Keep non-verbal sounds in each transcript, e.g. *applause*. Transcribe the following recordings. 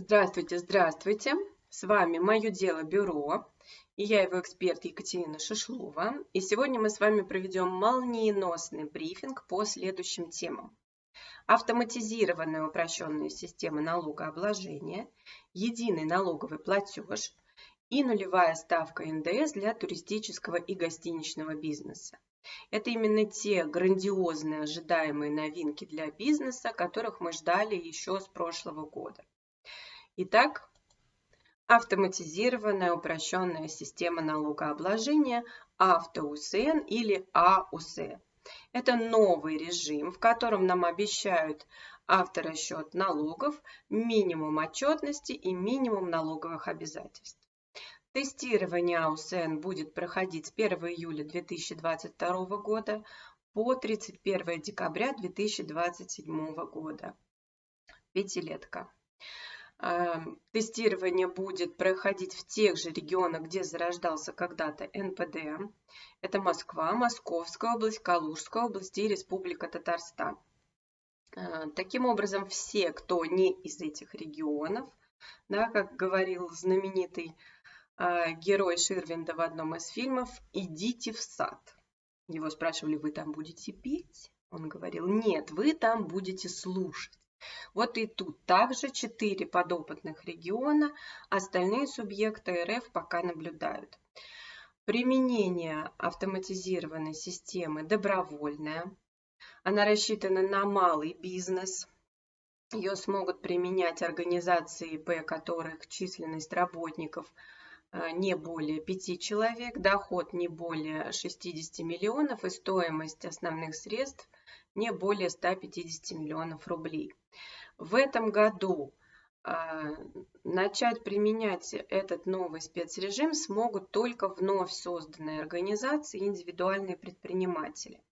Здравствуйте, здравствуйте! С вами «Мое дело бюро» и я его эксперт Екатерина Шишлова. И сегодня мы с вами проведем молниеносный брифинг по следующим темам. Автоматизированная упрощенная система налогообложения, единый налоговый платеж и нулевая ставка НДС для туристического и гостиничного бизнеса. Это именно те грандиозные ожидаемые новинки для бизнеса, которых мы ждали еще с прошлого года. Итак, автоматизированная упрощенная система налогообложения АвтоУСН или АУС. Это новый режим, в котором нам обещают авторасчет налогов, минимум отчетности и минимум налоговых обязательств. Тестирование АУСН будет проходить с 1 июля 2022 года по 31 декабря 2027 года. Пятилетка. Тестирование будет проходить в тех же регионах, где зарождался когда-то НПД. Это Москва, Московская область, Калужская область и Республика Татарстан. Э, таким образом, все, кто не из этих регионов, да, как говорил знаменитый э, герой Ширвинда в одном из фильмов, идите в сад. Его спрашивали, вы там будете петь? Он говорил, нет, вы там будете слушать. Вот и тут также 4 подопытных региона, остальные субъекты РФ пока наблюдают. Применение автоматизированной системы добровольное. Она рассчитана на малый бизнес. Ее смогут применять организации ИП, которых численность работников э, не более 5 человек, доход не более 60 миллионов и стоимость основных средств не более 150 миллионов рублей. В этом году а, начать применять этот новый спецрежим смогут только вновь созданные организации и индивидуальные предприниматели.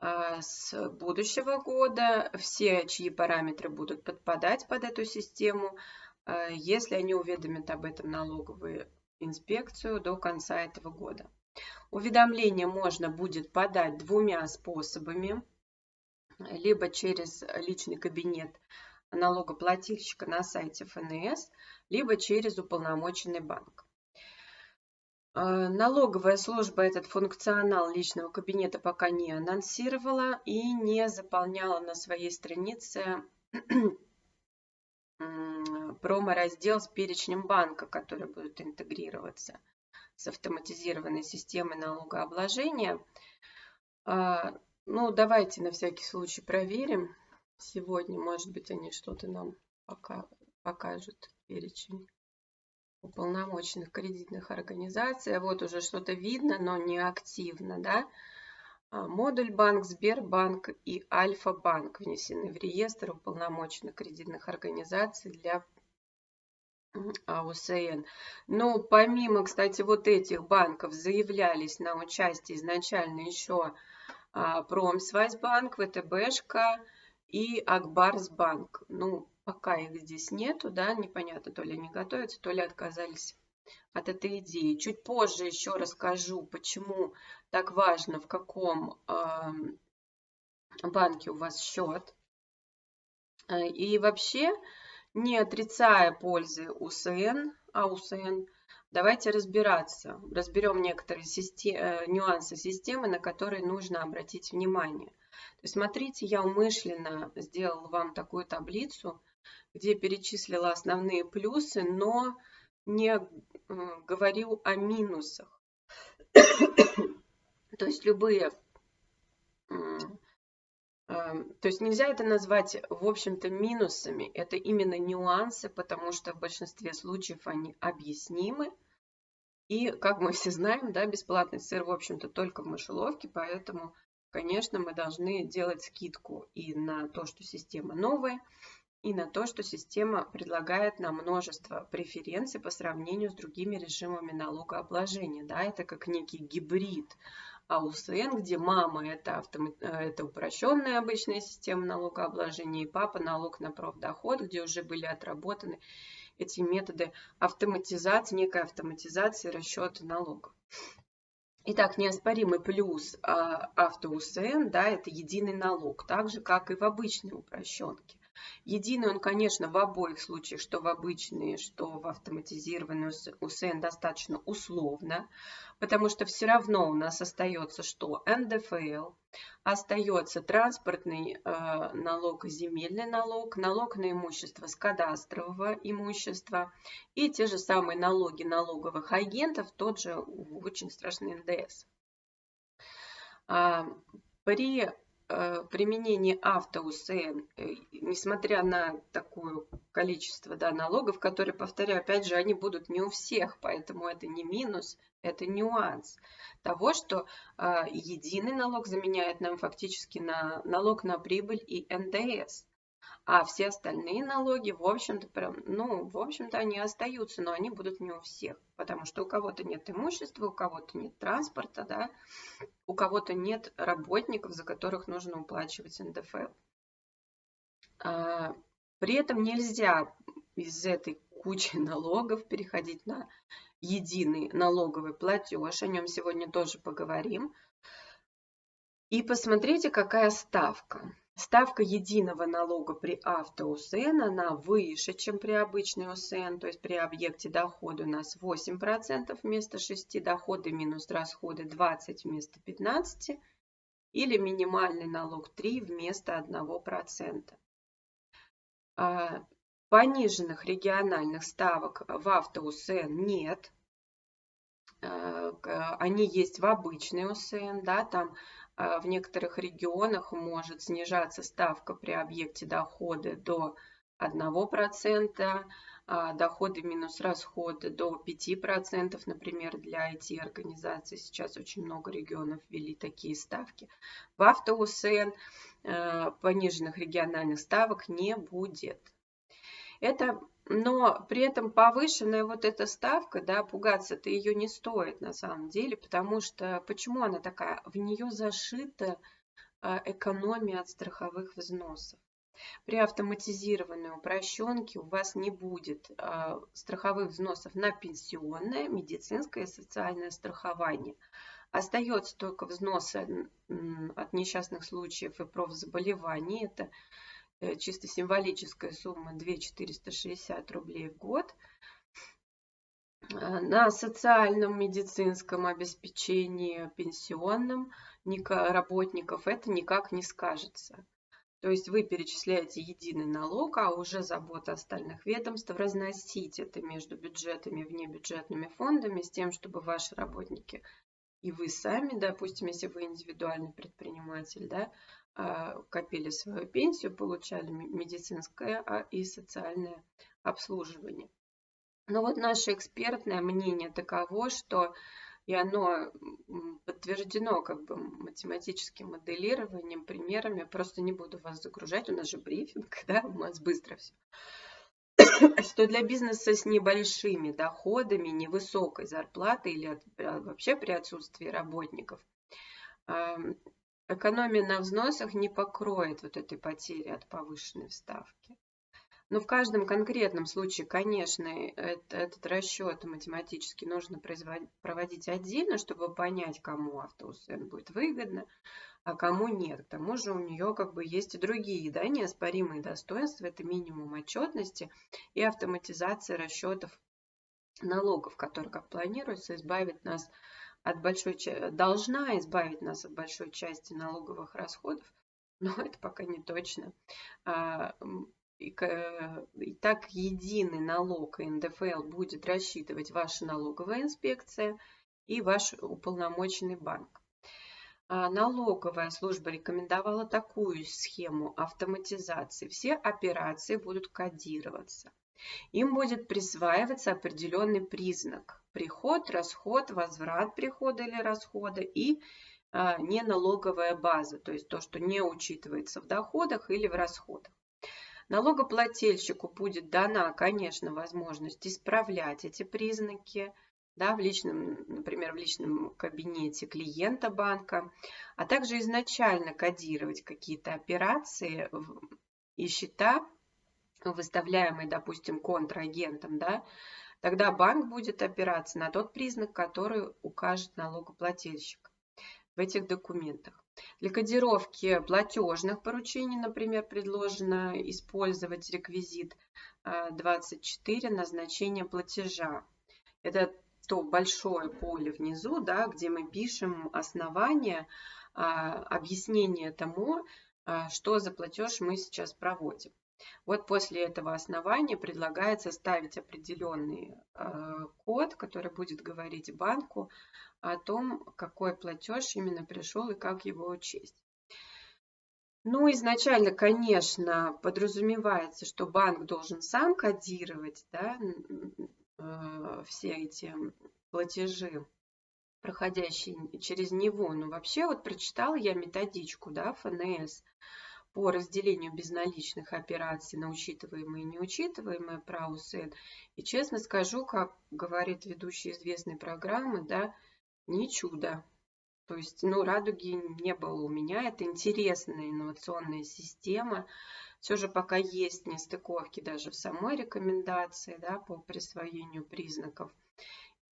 А, с будущего года все, чьи параметры будут подпадать под эту систему, а, если они уведомят об этом налоговую инспекцию до конца этого года. Уведомление можно будет подать двумя способами либо через личный кабинет налогоплательщика на сайте ФНС, либо через уполномоченный банк. Э, налоговая служба этот функционал личного кабинета пока не анонсировала и не заполняла на своей странице *clears throat* промо-раздел с перечнем банка, который будет интегрироваться с автоматизированной системой налогообложения. Ну, давайте на всякий случай проверим. Сегодня, может быть, они что-то нам пока покажут перечень уполномоченных кредитных организаций. А вот уже что-то видно, но не активно, да. А, модуль банк, Сбербанк и Альфа-банк внесены в реестр уполномоченных кредитных организаций для АУСН. Но помимо, кстати, вот этих банков заявлялись на участие изначально еще а, Промсвязьбанк, ВТБшка и Акбарсбанк. Ну, пока их здесь нету, да, непонятно, то ли они готовятся, то ли отказались от этой идеи. Чуть позже еще расскажу, почему так важно, в каком э, банке у вас счет. И вообще, не отрицая пользы УСН, АУСН, Давайте разбираться. Разберем некоторые систем, э, нюансы системы, на которые нужно обратить внимание. То есть, смотрите, я умышленно сделала вам такую таблицу, где перечислила основные плюсы, но не говорю о минусах. *coughs* То есть любые то есть нельзя это назвать, в общем-то, минусами. Это именно нюансы, потому что в большинстве случаев они объяснимы. И, как мы все знаем, да, бесплатный сыр, в общем-то, только в мышеловке, поэтому, конечно, мы должны делать скидку и на то, что система новая, и на то, что система предлагает нам множество преференций по сравнению с другими режимами налогообложения. Да, это как некий гибрид АУСН, где мама это, автомат... Э, это упрощенная обычная система налогообложения, и папа налог на профдоход, где уже были отработаны эти методы автоматизации, некой автоматизации расчета налогов. Итак, неоспоримый плюс а, АвтоУСН, да, это единый налог, так же, как и в обычной упрощенке. Единый он, конечно, в обоих случаях, что в обычные, что в автоматизированный УСН достаточно условно, потому что все равно у нас остается что? НДФЛ, остается транспортный э, налог земельный налог, налог на имущество с кадастрового имущества и те же самые налоги налоговых агентов, тот же очень страшный НДС. А, при применение автоусн, э, несмотря на такое количество да, налогов, которые, повторяю, опять же, они будут не у всех, поэтому это не минус, это нюанс того, что э, единый налог заменяет нам фактически на налог на прибыль и НДС. А все остальные налоги, в общем-то, прям, ну, в общем-то, они остаются, но они будут не у всех, потому что у кого-то нет имущества, у кого-то нет транспорта, да, у кого-то нет работников, за которых нужно уплачивать НДФЛ. А, при этом нельзя из этой кучи *laughs* налогов переходить на единый налоговый платеж, о нем сегодня тоже поговорим. И посмотрите, какая ставка. Ставка единого налога при автоусн, она выше, чем при обычной УСН, то есть при объекте дохода у нас 8% вместо 6, доходы минус расходы 20 вместо 15, или минимальный налог 3 вместо 1%. А, пониженных региональных ставок в автоусн нет. А, они есть в обычной УСН, да, там в некоторых регионах может снижаться ставка при объекте дохода до 1%, а доходы минус расходы до 5%, например, для IT-организаций. Сейчас очень много регионов ввели такие ставки. В автоусн а, пониженных региональных ставок не будет. Это но при этом повышенная вот эта ставка, да, пугаться-то ее не стоит на самом деле, потому что почему она такая? В нее зашита а, экономия от страховых взносов. При автоматизированной упрощенке у вас не будет э, страховых взносов на пенсионное, медицинское и социальное страхование. Остается только взносы от несчастных случаев и профзаболеваний. Это чисто символическая сумма 2460 рублей в год. Э, на социальном медицинском обеспечении пенсионном работников это никак не скажется. То есть вы перечисляете единый налог, а уже забота остальных ведомств разносить это между бюджетами и внебюджетными фондами с тем, чтобы ваши работники и вы сами, допустим, если вы индивидуальный предприниматель, да, а, копили свою пенсию, получали медицинское а, и социальное обслуживание. Но вот наше экспертное мнение таково, что и оно подтверждено как бы математическим моделированием, примерами. Просто не буду вас загружать, у нас же брифинг, *laughs* да, у нас быстро все. *laughs* Что для бизнеса с небольшими доходами, невысокой зарплатой или вообще при отсутствии работников, экономия на взносах не покроет вот этой потери от повышенной вставки. Но в каждом конкретном случае, конечно, это, этот расчет математически нужно проводить отдельно, чтобы понять, кому автоусн будет выгодно, а кому нет. К тому же у нее как бы есть и другие да, неоспоримые достоинства. Это минимум отчетности и автоматизация расчетов налогов, которые, как планируется, избавит нас от большой, должна избавить нас от большой части налоговых расходов, *laughs* но это пока не точно. А, и, так единый налог НДФЛ будет рассчитывать ваша налоговая инспекция и ваш уполномоченный банк. А, налоговая служба рекомендовала такую схему автоматизации. Все операции будут кодироваться. Им будет присваиваться определенный признак приход, расход, возврат прихода или расхода и а, неналоговая база, то есть то, что не учитывается в доходах или в расходах. Налогоплательщику будет дана, конечно, возможность исправлять эти признаки, да, в личном, например, в личном кабинете клиента банка, а также изначально кодировать какие-то операции и счета, выставляемые, допустим, контрагентом, да, Тогда банк будет опираться на тот признак, который укажет налогоплательщик в этих документах. Для кодировки платежных поручений, например, предложено использовать реквизит 24 назначение платежа. Это то большое поле внизу, да, где мы пишем основание, объяснение тому, что за платеж мы сейчас проводим. Вот после этого основания предлагается ставить определенный код, который будет говорить банку о том, какой платеж именно пришел и как его учесть. Ну, изначально, конечно, подразумевается, что банк должен сам кодировать да, все эти платежи, проходящие через него. Но вообще вот прочитала я методичку да, ФНС по разделению безналичных операций на учитываемые и неучитываемые про УСН. И честно скажу, как говорит ведущий известной программы, да, не чудо. То есть, ну, радуги не было у меня. Это интересная инновационная система. Все же пока есть нестыковки даже в самой рекомендации да, по присвоению признаков.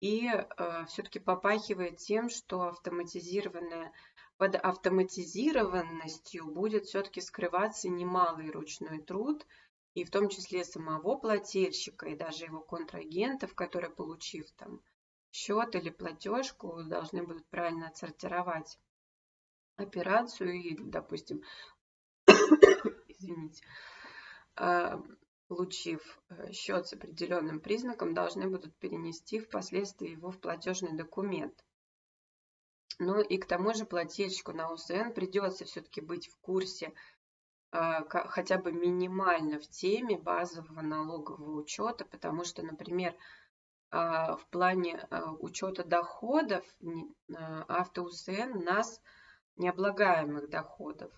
И э, все-таки попахивает тем, что автоматизированная под автоматизированностью будет все-таки скрываться немалый ручной труд, и в том числе самого плательщика и даже его контрагентов, которые, получив там счет или платежку должны будут правильно отсортировать операцию и, допустим, извините, а, получив э, счет с определенным признаком, должны будут перенести впоследствии его в платежный документ. Ну и к тому же плательщику на УСН придется все-таки быть в курсе а, хотя бы минимально в теме базового налогового учета, потому что, например, а, в плане учета доходов АвтоУСН нас необлагаемых доходов.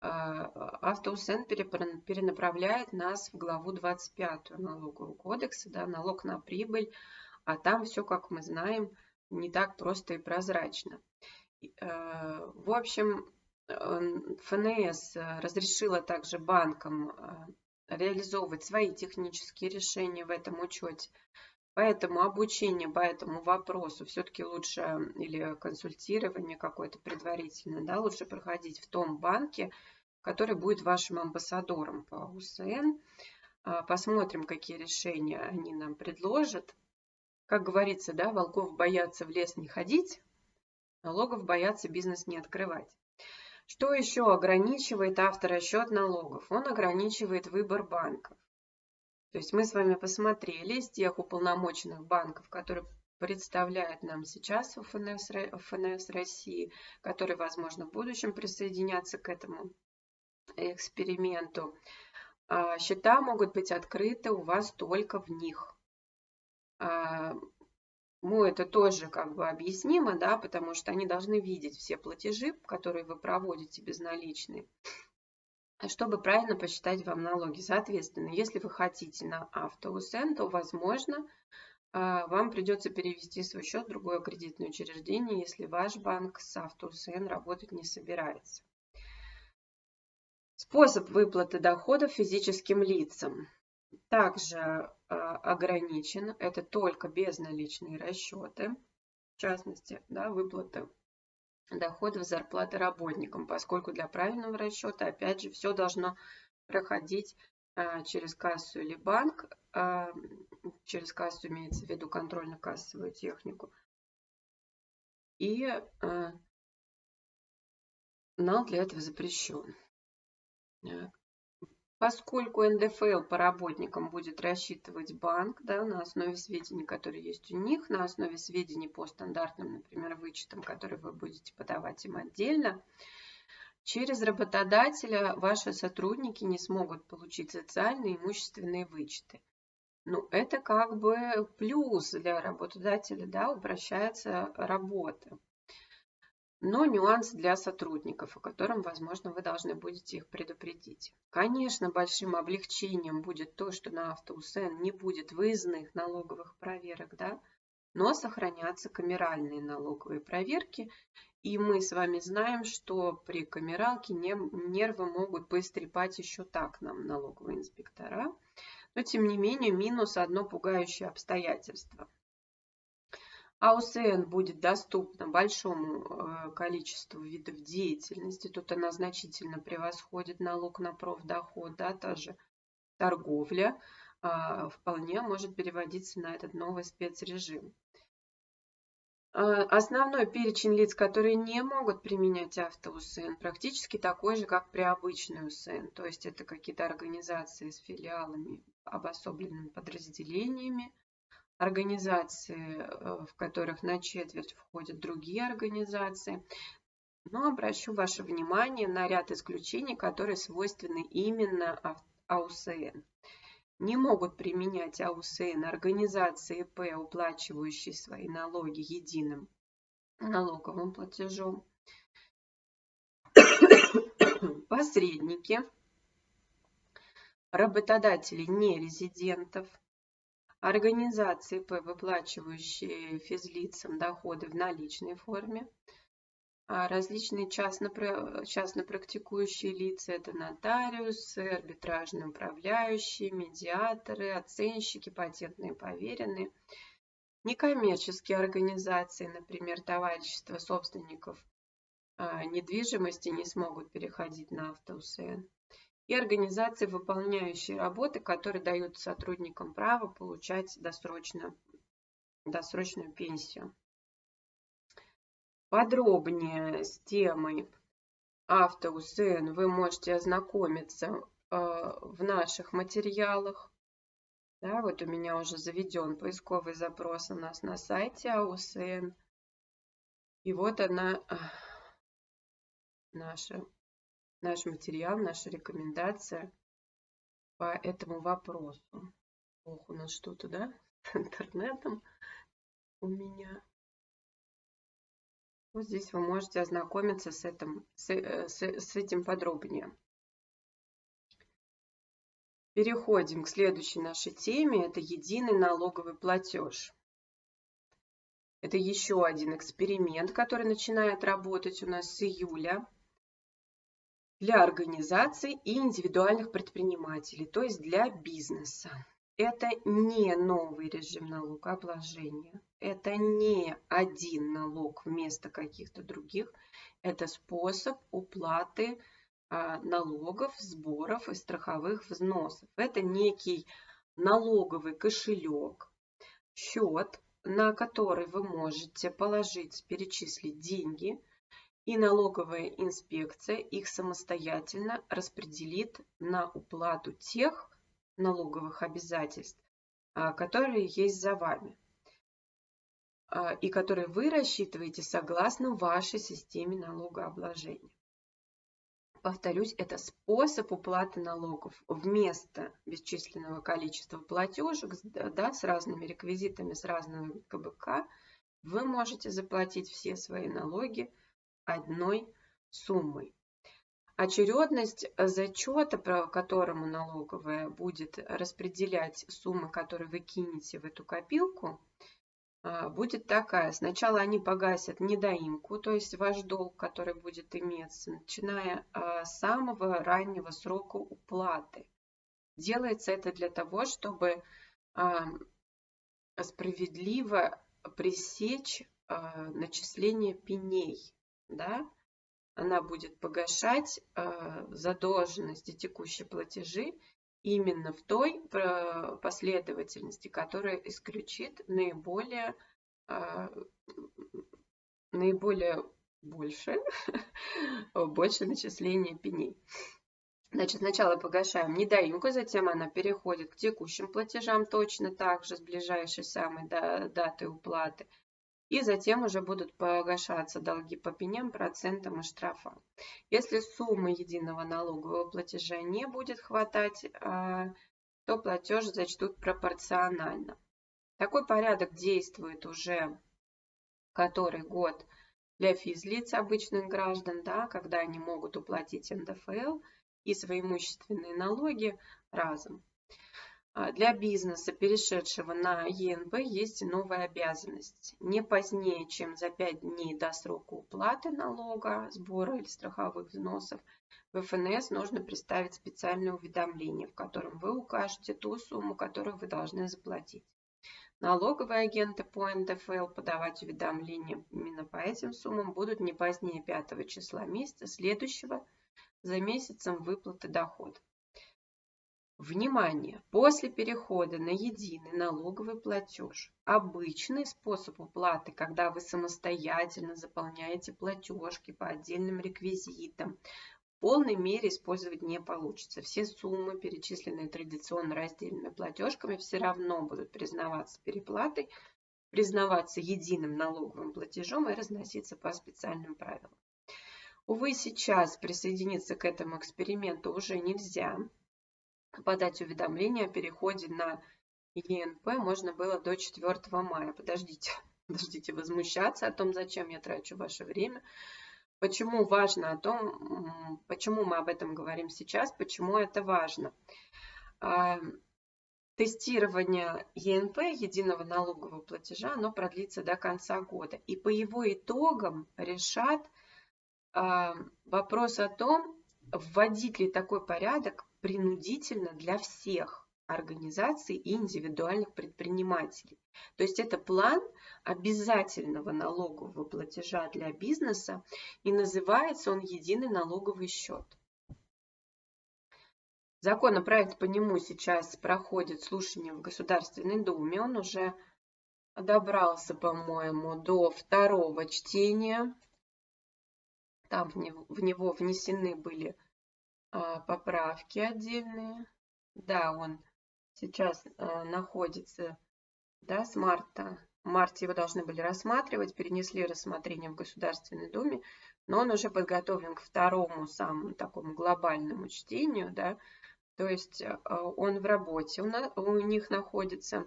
АвтоУСН перенаправляет нас в главу 25 налогового кодекса, да, налог на прибыль, а там все, как мы знаем, не так просто и прозрачно. В общем, ФНС разрешила также банкам реализовывать свои технические решения в этом учете. Поэтому обучение по этому вопросу все-таки лучше, или консультирование какое-то предварительное, да, лучше проходить в том банке, который будет вашим амбассадором по УСН. А, посмотрим, какие решения они нам предложат. Как говорится, да, волков боятся в лес не ходить, налогов боятся бизнес не открывать. Что еще ограничивает авторасчет налогов? Он ограничивает выбор банков. То есть мы с вами посмотрели из тех уполномоченных банков, которые представляют нам сейчас ФНС, ФНС России, которые, возможно, в будущем присоединятся к этому эксперименту. А, счета могут быть открыты у вас только в них. Ну, это тоже как бы объяснимо, да, потому что они должны видеть все платежи, которые вы проводите безналичные чтобы правильно посчитать вам налоги. Соответственно, если вы хотите на автоусен, то, возможно, а, вам придется перевести свой счет в другое кредитное учреждение, если ваш банк с автоусен работать не собирается. Способ выплаты доходов физическим лицам также а, ограничен. Это только безналичные расчеты. В частности, да, выплаты доходов зарплаты работникам, поскольку для правильного расчета, опять же, все должно проходить а, через кассу или банк. А, через кассу имеется в виду контрольно-кассовую технику. И а, нал для этого запрещен. Поскольку НДФЛ по работникам будет рассчитывать банк да, на основе сведений, которые есть у них, на основе сведений по стандартным, например, вычетам, которые вы будете подавать им отдельно, через работодателя ваши сотрудники не смогут получить социальные и имущественные вычеты. Ну, это как бы плюс для работодателя, да, упрощается работа но нюанс для сотрудников, о котором, возможно, вы должны будете их предупредить. Конечно, большим облегчением будет то, что на автоусен не будет выездных налоговых проверок, да, но сохранятся камеральные налоговые проверки. И мы с вами знаем, что при камералке нервы могут поистрепать еще так нам налоговые инспектора. Но, тем не менее, минус одно пугающее обстоятельство. АУСН будет доступна большому э, количеству видов деятельности. Тут она значительно превосходит налог на профдоход, да, та же торговля а, вполне может переводиться на этот новый спецрежим. А, основной перечень лиц, которые не могут применять автоусн, практически такой же, как при обычной УСН. То есть это какие-то организации с филиалами, обособленными подразделениями, организации, э, в которых на четверть входят другие организации. Но обращу ваше внимание на ряд исключений, которые свойственны именно АУСН не могут применять АУСН организации П, уплачивающие свои налоги единым налоговым платежом, *coughs* посредники, работодатели нерезидентов, организации выплачивающие физлицам доходы в наличной форме, а различные частно, практикующие лица – это нотариусы, арбитражные управляющие, медиаторы, оценщики, патентные поверенные, некоммерческие организации, например, товарищества собственников а, недвижимости не смогут переходить на автоусн, и организации, выполняющие работы, которые дают сотрудникам право получать досрочно, досрочную пенсию. Подробнее с темой автоусн вы можете ознакомиться э, в наших материалах. Да, вот у меня уже заведен поисковый запрос у нас на сайте АУСН. И вот она, наша, наш материал, наша рекомендация по этому вопросу. Ох, у нас что-то, да, *laughs* с интернетом у меня. Вот здесь вы можете ознакомиться с этим, с, э, с, с этим подробнее. Переходим к следующей нашей теме. Это единый налоговый платеж. Это еще один эксперимент, который начинает работать у нас с июля для организаций и индивидуальных предпринимателей, то есть для бизнеса. Это не новый режим налогообложения. Это не один налог вместо каких-то других. Это способ уплаты а, налогов, сборов и страховых взносов. Это некий налоговый кошелек, счет, на который вы можете положить, перечислить деньги, и налоговая инспекция их самостоятельно распределит на уплату тех налоговых обязательств, а, которые есть за вами а, и которые вы рассчитываете согласно вашей системе налогообложения. Повторюсь, это способ уплаты налогов вместо бесчисленного количества платежек да, с разными реквизитами, с разными КБК. Вы можете заплатить все свои налоги одной суммой. Очередность э, зачета, по которому налоговая будет распределять суммы, которые вы кинете в эту копилку, а, будет такая. Сначала они погасят недоимку, то есть ваш долг, который будет иметься, начиная а, с самого раннего срока уплаты. Делается это для того, чтобы а, справедливо пресечь начисление пеней. Да? она будет погашать э, задолженности текущие платежи именно в той э, последовательности, которая исключит наиболее, э, наиболее больше, *laughs* больше начисления пеней. Значит, сначала погашаем недоимку, затем она переходит к текущим платежам точно так же с ближайшей самой даты уплаты и затем уже будут погашаться долги по пеням, процентам и штрафам. Если суммы единого налогового платежа не будет хватать, а, то платеж зачтут пропорционально. Такой порядок действует уже который год для физлиц обычных граждан, да, когда они могут уплатить НДФЛ и свои имущественные налоги разом. А, для бизнеса, перешедшего на ЕНБ, есть новая обязанность. Не позднее, чем за 5 дней до срока уплаты налога, сбора или страховых взносов, в ФНС нужно представить специальное уведомление, в котором вы укажете ту сумму, которую вы должны заплатить. Налоговые агенты по НДФЛ подавать уведомления именно по этим суммам будут не позднее 5 числа месяца следующего за месяцем выплаты дохода. Внимание! После перехода на единый налоговый платеж обычный способ уплаты, когда вы самостоятельно заполняете платежки по отдельным реквизитам, в полной мере использовать не получится. Все суммы, перечисленные традиционно раздельными платежками, все равно будут признаваться переплатой, признаваться единым налоговым платежом и разноситься по специальным правилам. Увы, сейчас присоединиться к этому эксперименту уже нельзя подать уведомление о переходе на ЕНП можно было до 4 мая. Подождите, *laughs* подождите возмущаться о том, зачем я трачу ваше время. Почему важно о том, почему мы об этом говорим сейчас, почему это важно. А, тестирование ЕНП, единого налогового платежа, оно продлится до конца года. И по его итогам решат а, вопрос о том, вводить ли такой порядок принудительно для всех организаций и индивидуальных предпринимателей. То есть это план обязательного налогового платежа для бизнеса и называется он единый налоговый счет. Законопроект по нему сейчас проходит слушание в Государственной Думе. Он уже добрался, по-моему, до второго чтения. Там в него, внесены были поправки отдельные. Да, он сейчас а, находится да, с марта. В марте его должны были рассматривать, перенесли рассмотрение в Государственной Думе, но он уже подготовлен к второму самому такому глобальному чтению, да, то есть а, он в работе у них находится.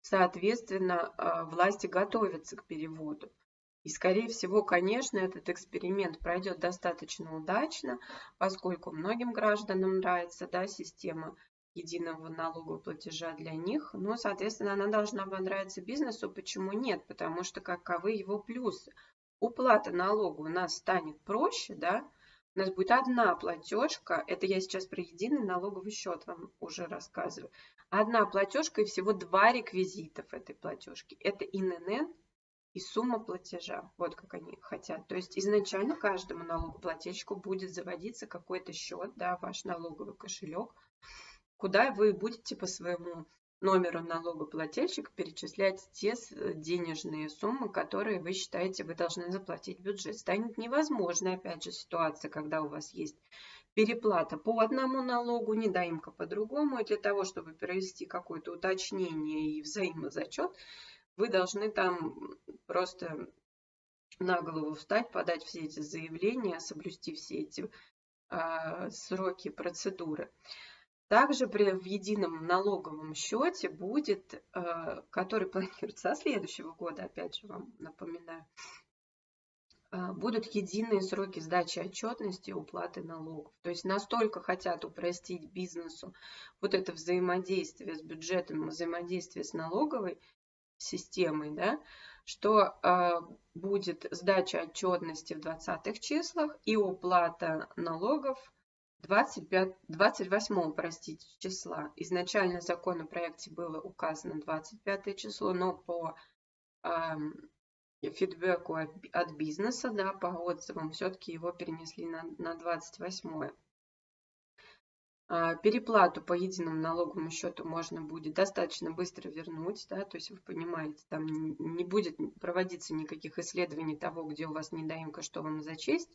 Соответственно, власти готовятся к переводу. И, скорее всего, конечно, этот эксперимент пройдет достаточно удачно, поскольку многим гражданам нравится да, система единого налогового платежа для них. Но, соответственно, она должна понравиться бизнесу. Почему нет? Потому что каковы его плюсы? Уплата налога у нас станет проще, да? У нас будет одна платежка, это я сейчас про единый налоговый счет вам уже рассказываю. Одна платежка и всего два реквизита в этой платежке. Это ИНН и сумма платежа. Вот как они хотят. То есть изначально каждому налогоплательщику будет заводиться какой-то счет, да, ваш налоговый кошелек, куда вы будете по своему номеру налогоплательщика перечислять те денежные суммы, которые вы считаете вы должны заплатить в бюджет. Станет невозможной, опять же, ситуация, когда у вас есть переплата по одному налогу, недоимка по другому. И для того, чтобы провести какое-то уточнение и взаимозачет, вы должны там просто на голову встать, подать все эти заявления, соблюсти все эти э, сроки, процедуры. Также при, в едином налоговом счете будет, э, который планируется со следующего года, опять же вам напоминаю, э, будут единые сроки сдачи отчетности и уплаты налогов. То есть настолько хотят упростить бизнесу вот это взаимодействие с бюджетом, взаимодействие с налоговой системой, да, что э, будет сдача отчетности в 20-х числах и уплата налогов 25, 28 простите, числа. Изначально в законопроекте было указано 25 число, но по э, фидбэку от, от бизнеса, да, по отзывам, все-таки его перенесли на, на 28. А, переплату по единому налоговому счету можно будет достаточно быстро вернуть, да, то есть вы понимаете, там не будет проводиться никаких исследований того, где у вас недоимка, что вам зачесть.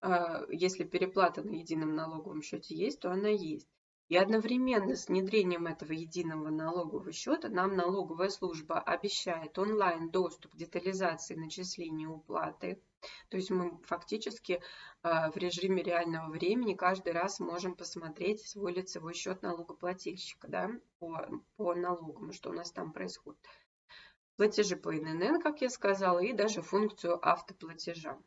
А, если переплата на едином налоговом счете есть, то она есть. И одновременно с внедрением этого единого налогового счета нам налоговая служба обещает онлайн доступ к детализации начисления уплаты то есть мы фактически а, в режиме реального времени каждый раз можем посмотреть свой лицевой счет налогоплательщика да, по, по налогам, что у нас там происходит. Платежи по ИНН, как я сказала, и даже функцию автоплатежа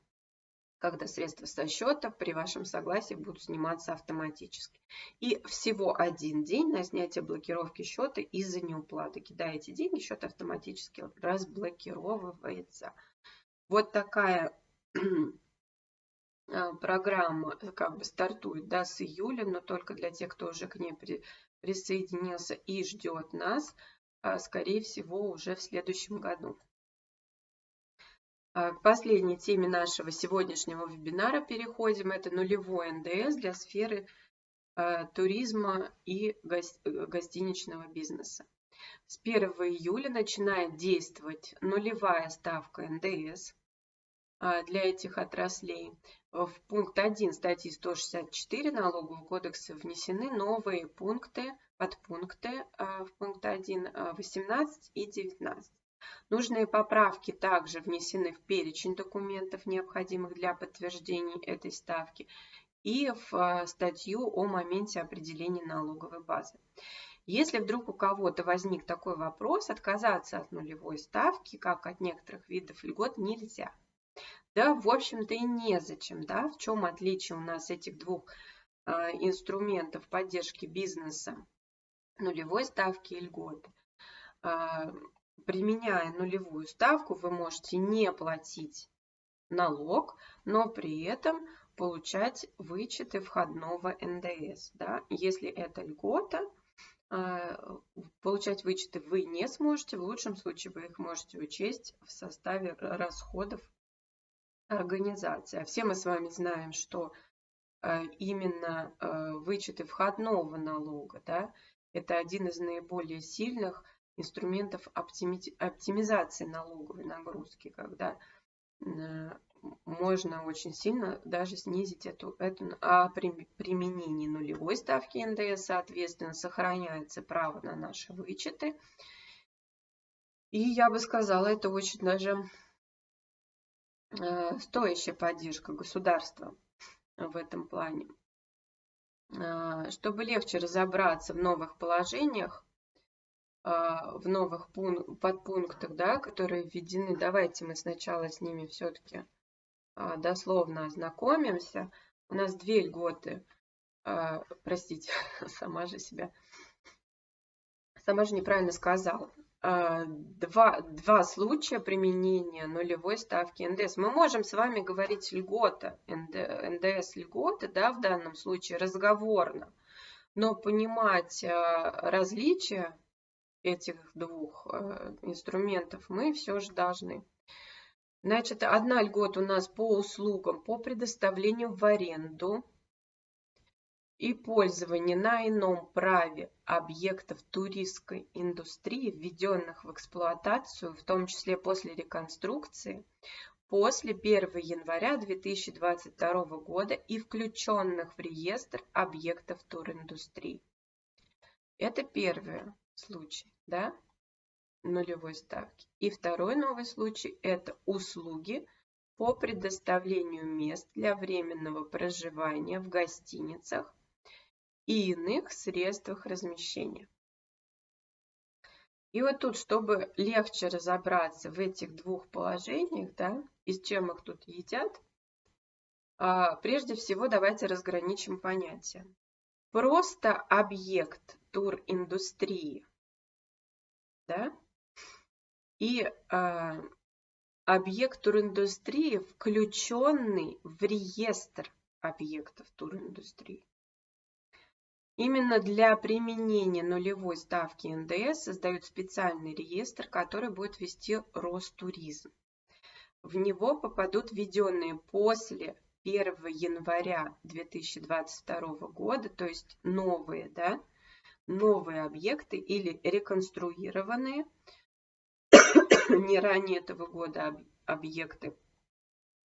когда средства со счета при вашем согласии будут сниматься автоматически. И всего один день на снятие блокировки счета из-за неуплаты. Кидаете деньги, счет автоматически разблокировывается. Вот такая а, *clears throat* программа э, как бы стартует да, с июля, но только для тех, кто уже к ней при, присоединился и ждет нас, а, скорее всего, уже в следующем году. А, к последней теме нашего сегодняшнего вебинара переходим. Это нулевой НДС для сферы туризма и гостиничного бизнеса. С 1 июля начинает действовать нулевая ставка НДС для этих отраслей. В пункт 1 статьи 164 Налогового кодекса внесены новые пункты, подпункты а, в пункт 1, 18 и 19. Нужные поправки также внесены в перечень документов, необходимых для подтверждения этой ставки, и в а, статью о моменте определения налоговой базы. Если вдруг у кого-то возник такой вопрос, отказаться от нулевой ставки, как от некоторых видов льгот, нельзя. Да, в общем-то и незачем, да, в чем отличие у нас этих двух э, инструментов поддержки бизнеса, нулевой ставки и льготы. Э, применяя нулевую ставку, вы можете не платить налог, но при этом получать вычеты входного НДС. Да? Если это льгота, получать вычеты вы не сможете. В лучшем случае вы их можете учесть в составе расходов организации. А все мы с вами знаем, что э, именно э, вычеты входного налога, да, это один из наиболее сильных инструментов оптимизации налоговой нагрузки, когда э, можно очень сильно даже снизить эту, эту а при нулевой ставки НДС, соответственно, сохраняется право на наши вычеты. И я бы сказала, это очень даже Э, стоящая поддержка государства в этом плане. Э, чтобы легче разобраться в новых положениях, в новых подпунктах, да, которые введены, давайте мы сначала с ними все-таки дословно ознакомимся. У нас две льготы, простите, *laughs* сама же себя, сама же неправильно сказала. А, два, два случая применения нулевой ставки НДС. Мы можем с вами говорить льгота, НДС льготы, да, в данном случае разговорно, но понимать а, различия этих двух а, инструментов мы все же должны. Значит, одна льгота у нас по услугам, по предоставлению в аренду и пользование на ином праве объектов туристской индустрии, введенных в эксплуатацию, в том числе после реконструкции, после 1 января 2022 года и включенных в реестр объектов туриндустрии. Это первый случай, да, нулевой ставки. И второй новый случай – это услуги по предоставлению мест для временного проживания в гостиницах и иных средствах размещения. И вот тут, чтобы легче разобраться в этих двух положениях, да, и с чем их тут едят, а, прежде всего давайте разграничим понятия. Просто объект туриндустрии, да, и а, объект туриндустрии, включенный в реестр объектов туриндустрии. Именно для применения нулевой ставки НДС создают специальный реестр, который будет вести Ростуризм. В него попадут введенные после 1 января 2022 года, то есть новые, да, новые объекты или реконструированные *coughs* не ранее этого года объекты,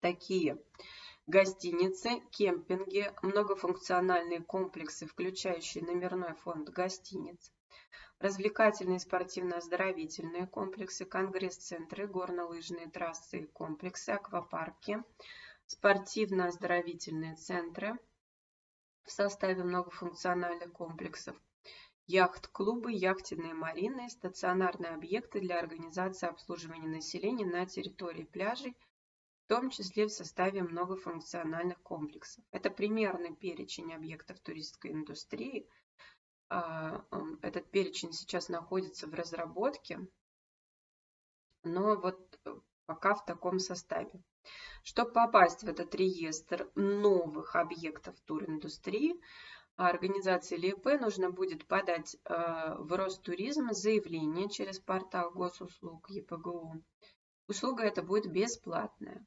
такие гостиницы, кемпинги, многофункциональные комплексы, включающие номерной фонд гостиниц, развлекательные спортивно-оздоровительные комплексы, конгресс-центры, горнолыжные трассы и комплексы, аквапарки, спортивно-оздоровительные центры в составе многофункциональных комплексов, яхт-клубы, яхтенные марины, стационарные объекты для организации обслуживания населения на территории пляжей в том числе в составе многофункциональных комплексов. Это примерный перечень объектов туристской индустрии. А, этот перечень сейчас находится в разработке, но вот пока в таком составе. Чтобы попасть в этот реестр новых объектов туриндустрии, организации или нужно будет подать э, в Ростуризм заявление через портал госуслуг ЕПГУ. Услуга эта будет бесплатная.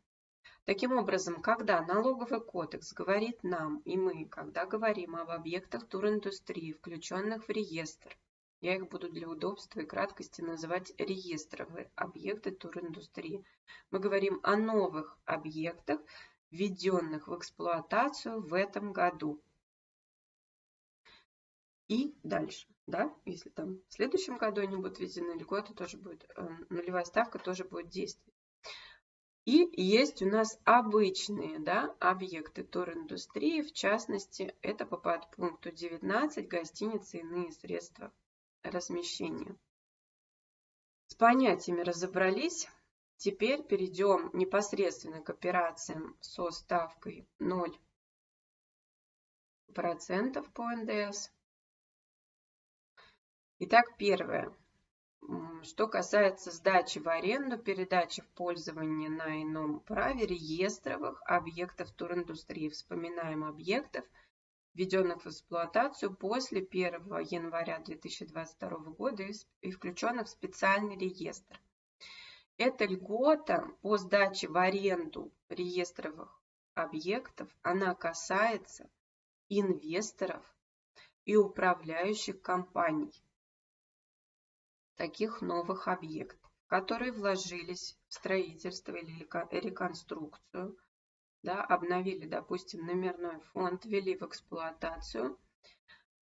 Таким образом, когда налоговый кодекс говорит нам, и мы, когда говорим об объектах туриндустрии, включенных в реестр, я их буду для удобства и краткости называть реестровые объекты туриндустрии. Мы говорим о новых объектах, введенных в эксплуатацию в этом году. И дальше, да, если там в следующем году они будут введены, льгота тоже будет, э, нулевая ставка тоже будет действовать. И есть у нас обычные да, объекты туриндустрии, в частности, это по подпункту 19 гостиницы и иные средства размещения. С понятиями разобрались. Теперь перейдем непосредственно к операциям со ставкой 0% по НДС. Итак, первое. Что касается сдачи в аренду, передачи в пользование на ином праве реестровых объектов туриндустрии. Вспоминаем объектов – введенных в эксплуатацию после 1 января 2022 года и включенных в специальный реестр. Эта льгота по сдаче в аренду реестровых объектов, она касается инвесторов и управляющих компаний таких новых объектов, которые вложились в строительство или реконструкцию – да, обновили, допустим, номерной фонд, ввели в эксплуатацию,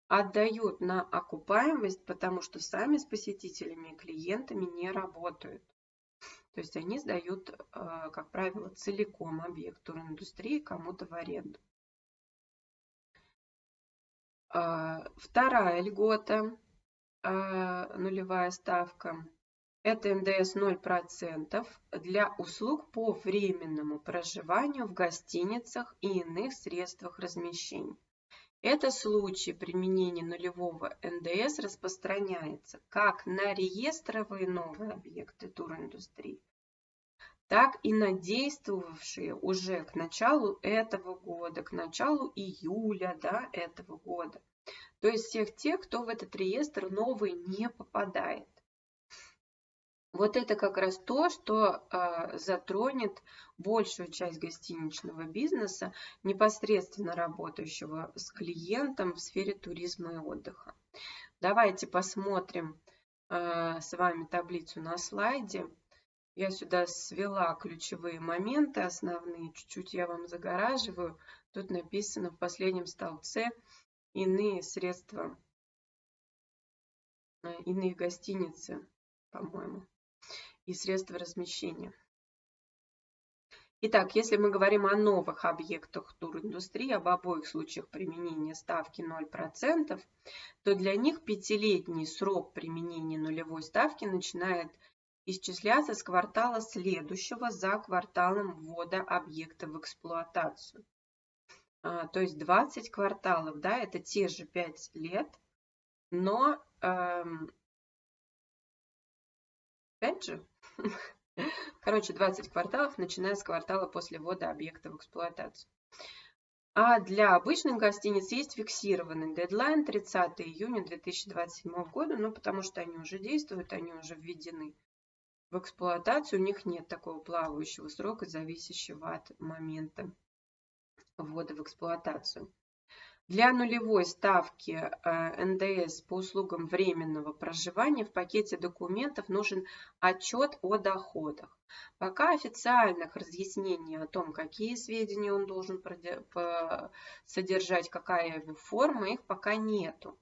отдают на окупаемость, потому что сами с посетителями и клиентами не работают. То есть они сдают, э, как правило, целиком объект туриндустрии кому-то в аренду. А, вторая льгота, нулевая ставка, это НДС 0% для услуг по временному проживанию в гостиницах и иных средствах размещения. Это случай применения нулевого НДС распространяется как на реестровые новые объекты туриндустрии, так и на действовавшие уже к началу этого года, к началу июля да, этого года. То есть всех тех, кто в этот реестр новый не попадает. Вот это как раз то, что э, затронет большую часть гостиничного бизнеса, непосредственно работающего с клиентом в сфере туризма и отдыха. Давайте посмотрим э, с вами таблицу на слайде. Я сюда свела ключевые моменты основные, чуть-чуть я вам загораживаю. Тут написано в последнем столбце иные средства, э, иные гостиницы, по-моему и средства размещения. Итак, если мы говорим о новых объектах туриндустрии, об обоих случаях применения ставки 0%, то для них пятилетний срок применения нулевой ставки начинает исчисляться с квартала следующего за кварталом ввода объекта в эксплуатацию. А, то есть 20 кварталов, да, это те же 5 лет, но эм, опять же, *laughs* Короче, 20 кварталов, начиная с квартала после ввода объекта в эксплуатацию. А для обычных гостиниц есть фиксированный дедлайн 30 июня 2027 года, ну потому что они уже действуют, они уже введены в эксплуатацию, у них нет такого плавающего срока, зависящего от момента ввода в эксплуатацию. Для нулевой ставки э, НДС по услугам временного проживания в пакете документов нужен отчет о доходах. Пока официальных разъяснений о том, какие сведения он должен содержать, какая его форма, их пока нету.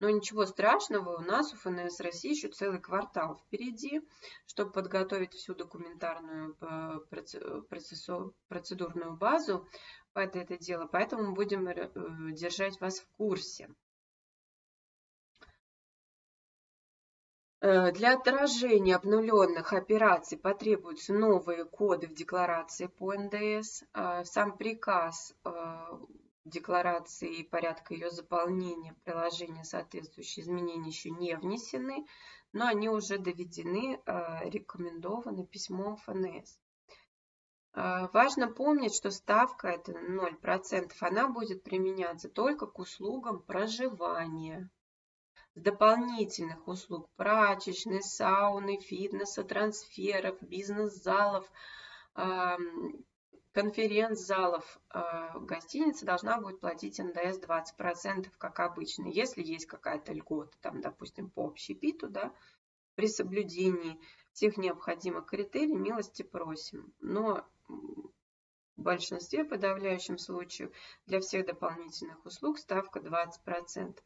Но ничего страшного, у нас у ФНС России еще целый квартал впереди, чтобы подготовить всю документарную э, процедурную базу под это дело, поэтому будем э, держать вас в курсе. Э, для отражения обнуленных операций потребуются новые коды в декларации по НДС. Сам приказ декларации и порядка ее заполнения приложения соответствующие изменения еще не внесены, но они уже доведены, э, рекомендованы письмом ФНС. Э, важно помнить, что ставка это 0%, она будет применяться только к услугам проживания. С дополнительных услуг прачечной, сауны, фитнеса, трансферов, бизнес-залов, конференц-залов э, гостиница должна будет платить НДС 20%, как обычно. Если есть какая-то льгота, там, допустим, по общепиту, да, при соблюдении всех необходимых критерий, милости просим. Но в большинстве, подавляющем случае, для всех дополнительных услуг ставка 20%.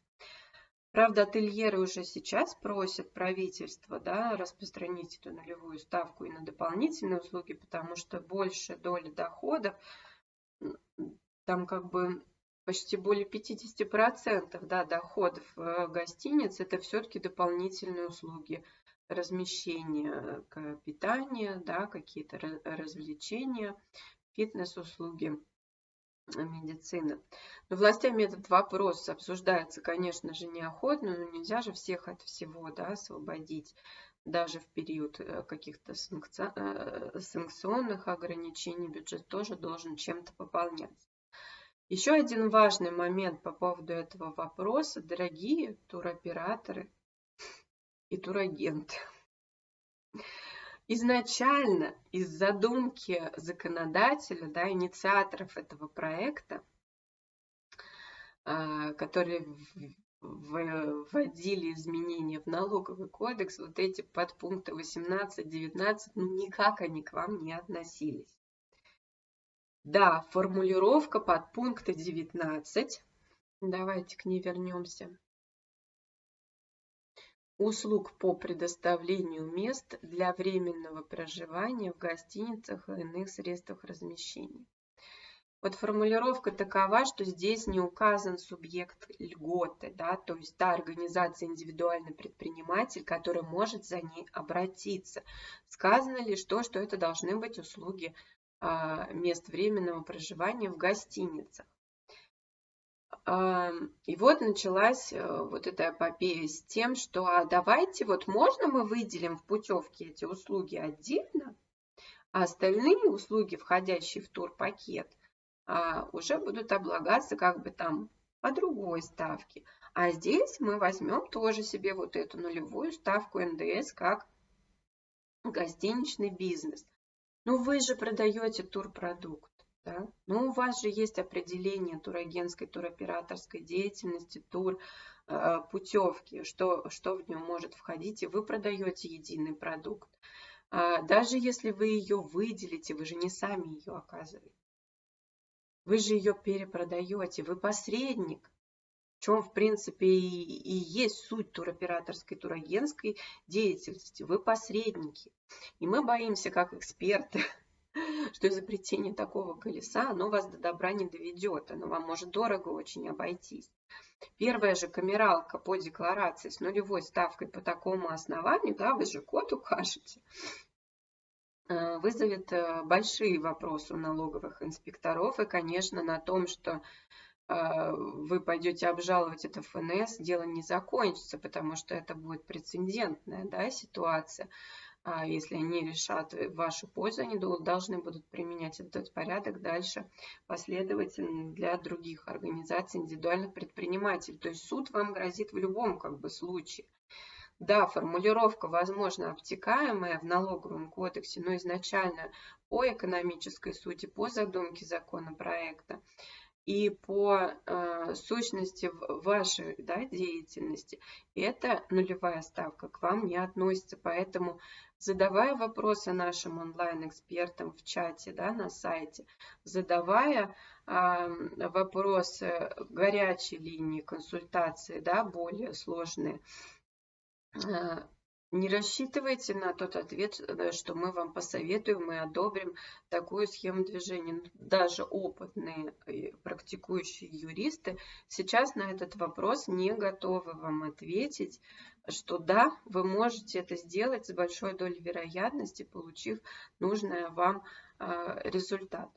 Правда, ательеры уже сейчас просят правительство да, распространить эту нулевую ставку и на дополнительные услуги, потому что больше доля доходов, там как бы почти более 50% да, доходов э, гостиниц, это все-таки дополнительные услуги. Размещения, питания, да, какие-то развлечения, фитнес-услуги медицины. Но властями этот вопрос обсуждается, конечно же, неохотно, но нельзя же всех от всего да, освободить даже в период э, каких-то э, санкционных ограничений бюджет тоже должен чем-то пополняться. Еще один важный момент по поводу этого вопроса, дорогие туроператоры и турагенты. Изначально из задумки законодателя, да, инициаторов этого проекта, а, которые вводили изменения в налоговый кодекс, вот эти подпункты 18-19, ну никак они к вам не относились. Да, формулировка подпункта 19, давайте к ней вернемся услуг по предоставлению мест для временного проживания в гостиницах и иных средствах размещения. Вот формулировка такова, что здесь не указан субъект льготы, да, то есть та организация индивидуальный предприниматель, который может за ней обратиться. Сказано лишь то, что это должны быть услуги а, мест временного проживания в гостиницах. И вот началась э, вот эта эпопея с тем, что а давайте вот можно мы выделим в путевке эти услуги отдельно, а остальные услуги, входящие в турпакет, а, уже будут облагаться как бы там по другой ставке. А здесь мы возьмем тоже себе вот эту нулевую ставку НДС как гостиничный бизнес. Ну вы же продаете турпродукт. Да? Но у вас же есть определение турагентской, туроператорской деятельности, тур, э, путевки, что, что в нем может входить, и вы продаете единый продукт. А даже если вы ее выделите, вы же не сами ее оказываете. Вы же ее перепродаете, вы посредник, в чем, в принципе, и, и есть суть туроператорской, турагентской деятельности. Вы посредники. И мы боимся, как эксперты, *laughs* что изобретение такого колеса, оно вас до добра не доведет, оно вам может дорого очень обойтись. Первая же камералка по декларации с нулевой ставкой по такому основанию, да, вы же код укажете, э, вызовет э, большие вопросы у налоговых инспекторов. И, конечно, на том, что э, вы пойдете обжаловать это ФНС, дело не закончится, потому что это будет прецедентная да, ситуация. А если они решат в вашу пользу, они должны будут применять этот порядок дальше последовательно для других организаций, индивидуальных предпринимателей. То есть суд вам грозит в любом как бы случае. Да, формулировка, возможно, обтекаемая в налоговом кодексе, но изначально по экономической сути, по задумке законопроекта и по э, сущности вашей да, деятельности, это нулевая ставка к вам не относится. Поэтому задавая вопросы нашим онлайн-экспертам в чате да, на сайте, задавая э, вопросы горячей линии консультации, да, более сложные, э, не рассчитывайте на тот ответ, э, что мы вам посоветуем и одобрим такую схему движения. Даже опытные практикующие юристы сейчас на этот вопрос не готовы вам ответить, что да, вы можете это сделать с большой долей вероятности, получив нужный вам а, результат.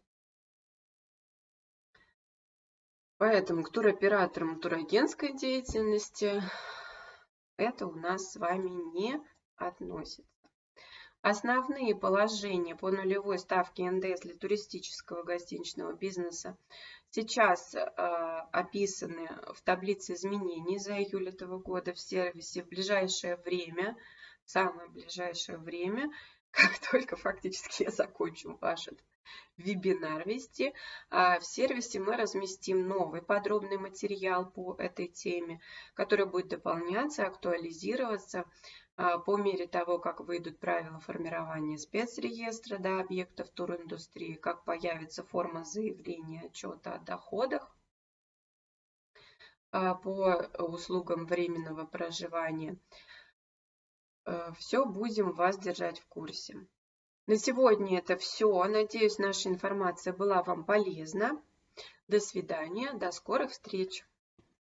Поэтому к туроператорам турагентской деятельности это у нас с вами не относится. Основные положения по нулевой ставке НДС для туристического гостиничного бизнеса сейчас э, описаны в таблице изменений за июль этого года в сервисе в ближайшее время, самое ближайшее время, *laughs* как только фактически я закончу ваш вебинар вести. А в сервисе мы разместим новый подробный материал по этой теме, который будет дополняться, актуализироваться а, по мере того, как выйдут правила формирования спецреестра да, объектов туриндустрии, как появится форма заявления отчета о доходах а, по услугам временного проживания. Э, все будем вас держать в курсе. На сегодня это все. Надеюсь, наша информация была вам полезна. До свидания, до скорых встреч.